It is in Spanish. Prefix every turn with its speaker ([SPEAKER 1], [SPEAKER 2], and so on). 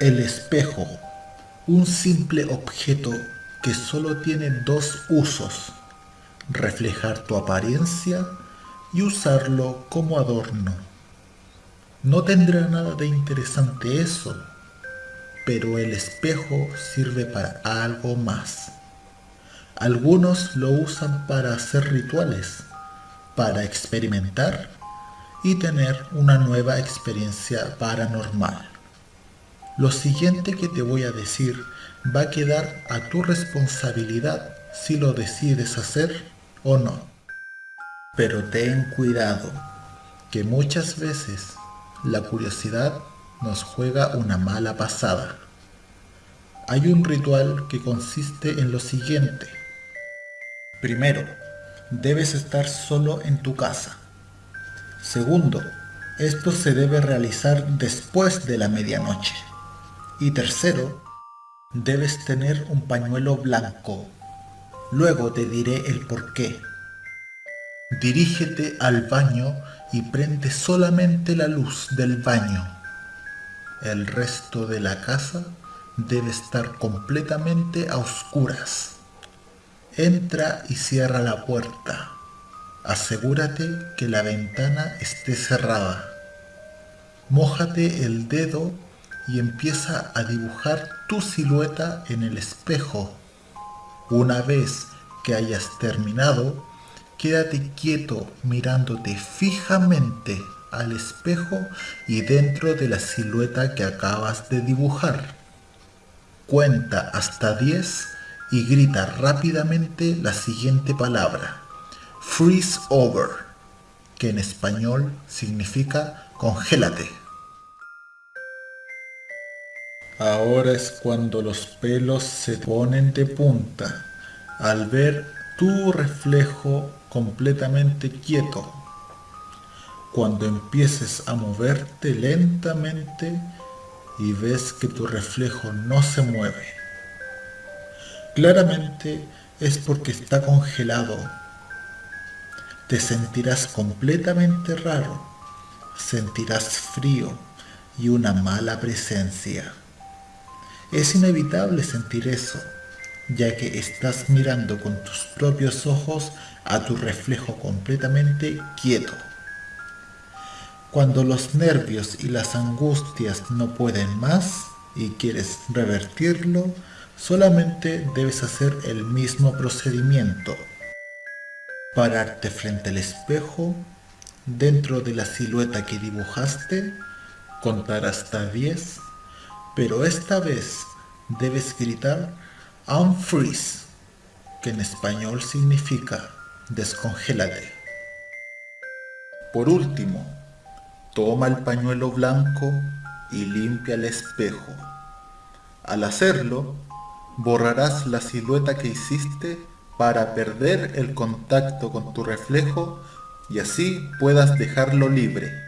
[SPEAKER 1] El espejo, un simple objeto que solo tiene dos usos, reflejar tu apariencia y usarlo como adorno. No tendrá nada de interesante eso, pero el espejo sirve para algo más. Algunos lo usan para hacer rituales, para experimentar y tener una nueva experiencia paranormal. Lo siguiente que te voy a decir va a quedar a tu responsabilidad si lo decides hacer o no. Pero ten cuidado, que muchas veces la curiosidad nos juega una mala pasada. Hay un ritual que consiste en lo siguiente. Primero, debes estar solo en tu casa. Segundo, esto se debe realizar después de la medianoche. Y tercero, debes tener un pañuelo blanco. Luego te diré el por qué. Dirígete al baño y prende solamente la luz del baño. El resto de la casa debe estar completamente a oscuras. Entra y cierra la puerta. Asegúrate que la ventana esté cerrada. Mójate el dedo y empieza a dibujar tu silueta en el espejo. Una vez que hayas terminado, quédate quieto mirándote fijamente al espejo y dentro de la silueta que acabas de dibujar. Cuenta hasta 10 y grita rápidamente la siguiente palabra. Freeze over, que en español significa congélate. Ahora es cuando los pelos se ponen de punta al ver tu reflejo completamente quieto. Cuando empieces a moverte lentamente y ves que tu reflejo no se mueve. Claramente es porque está congelado. Te sentirás completamente raro, sentirás frío y una mala presencia. Es inevitable sentir eso, ya que estás mirando con tus propios ojos a tu reflejo completamente quieto. Cuando los nervios y las angustias no pueden más y quieres revertirlo, solamente debes hacer el mismo procedimiento. Pararte frente al espejo, dentro de la silueta que dibujaste, contar hasta 10 pero esta vez debes gritar unfreeze, que en español significa descongélate. Por último, toma el pañuelo blanco y limpia el espejo. Al hacerlo, borrarás la silueta que hiciste para perder el contacto con tu reflejo y así puedas dejarlo libre.